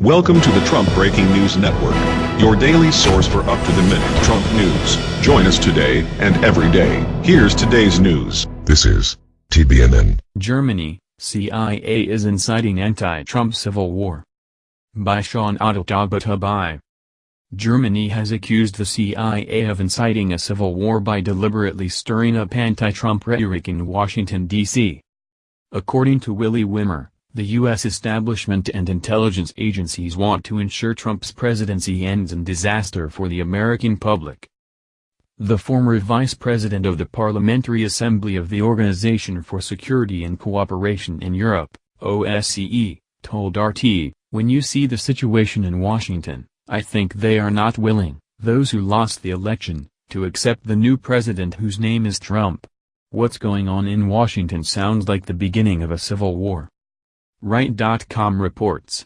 Welcome to the Trump Breaking News Network, your daily source for up-to-the-minute Trump news. Join us today and every day. Here's today's news. This is TBNN. Germany, CIA is inciting anti-Trump civil war. By Sean Adl-Tabatabai. Germany has accused the CIA of inciting a civil war by deliberately stirring up anti-Trump rhetoric in Washington, D.C. According to Willy Wimmer, the U.S. establishment and intelligence agencies want to ensure Trump's presidency ends in disaster for the American public. The former vice president of the Parliamentary Assembly of the Organization for Security and Cooperation in Europe, OSCE, told RT, when you see the situation in Washington, I think they are not willing, those who lost the election, to accept the new president whose name is Trump. What's going on in Washington sounds like the beginning of a civil war. RT.com reports.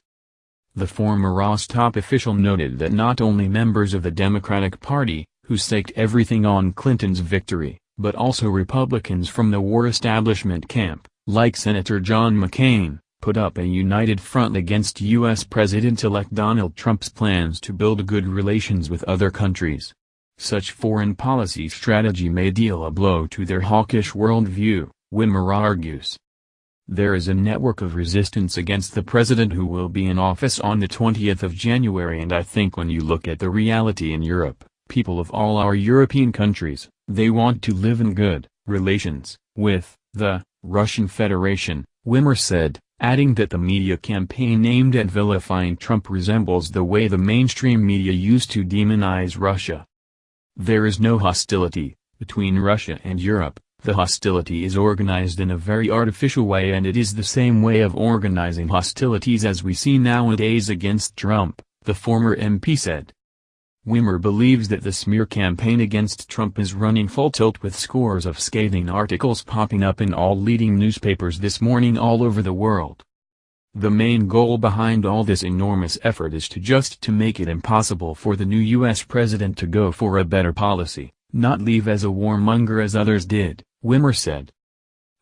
The former Ross top official noted that not only members of the Democratic Party, who staked everything on Clinton's victory, but also Republicans from the war establishment camp, like Senator John McCain, put up a united front against U.S. President-elect Donald Trump's plans to build good relations with other countries. Such foreign policy strategy may deal a blow to their hawkish worldview, Wimmer argues. There is a network of resistance against the president who will be in office on the 20th of January and I think when you look at the reality in Europe, people of all our European countries, they want to live in good relations with the Russian Federation, Wimmer said, adding that the media campaign aimed at vilifying Trump resembles the way the mainstream media used to demonize Russia. There is no hostility between Russia and Europe, the hostility is organized in a very artificial way and it is the same way of organizing hostilities as we see nowadays against Trump, the former MP said. Wimmer believes that the smear campaign against Trump is running full tilt with scores of scathing articles popping up in all leading newspapers this morning all over the world. The main goal behind all this enormous effort is to just to make it impossible for the new U.S. president to go for a better policy, not leave as a warmonger as others did. Wimmer said.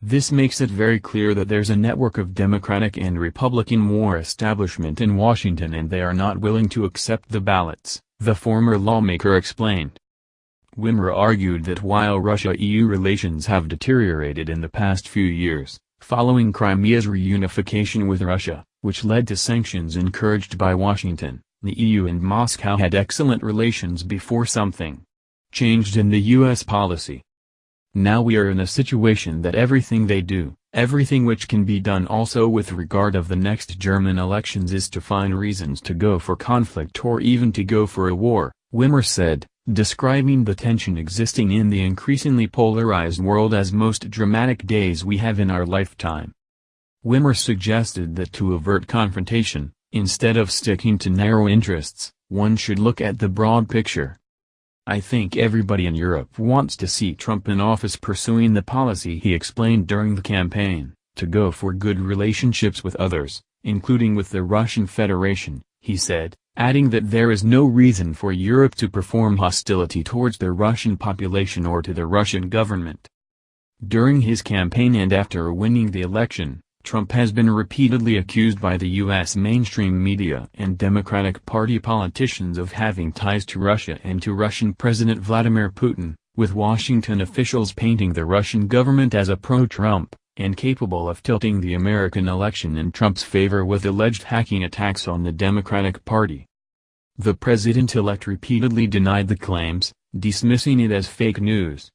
This makes it very clear that there's a network of Democratic and Republican war establishment in Washington and they are not willing to accept the ballots, the former lawmaker explained. Wimmer argued that while Russia-EU relations have deteriorated in the past few years, following Crimea's reunification with Russia, which led to sanctions encouraged by Washington, the EU and Moscow had excellent relations before something changed in the U.S. policy. Now we are in a situation that everything they do, everything which can be done also with regard of the next German elections is to find reasons to go for conflict or even to go for a war, Wimmer said, describing the tension existing in the increasingly polarized world as most dramatic days we have in our lifetime. Wimmer suggested that to avert confrontation, instead of sticking to narrow interests, one should look at the broad picture. I think everybody in Europe wants to see Trump in office pursuing the policy he explained during the campaign, to go for good relationships with others, including with the Russian Federation, he said, adding that there is no reason for Europe to perform hostility towards the Russian population or to the Russian government. During his campaign and after winning the election, Trump has been repeatedly accused by the U.S. mainstream media and Democratic Party politicians of having ties to Russia and to Russian President Vladimir Putin, with Washington officials painting the Russian government as a pro-Trump, and capable of tilting the American election in Trump's favor with alleged hacking attacks on the Democratic Party. The president-elect repeatedly denied the claims, dismissing it as fake news.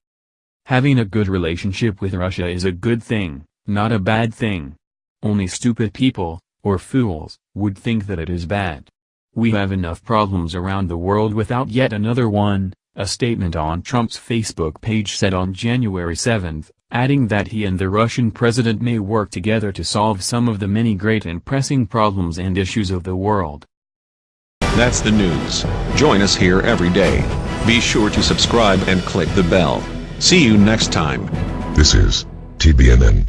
Having a good relationship with Russia is a good thing, not a bad thing. Only stupid people, or fools, would think that it is bad. We have enough problems around the world without yet another one, a statement on Trump's Facebook page said on January 7, adding that he and the Russian president may work together to solve some of the many great and pressing problems and issues of the world. That's the news. Join us here every day. Be sure to subscribe and click the bell. See you next time. This is TBNN.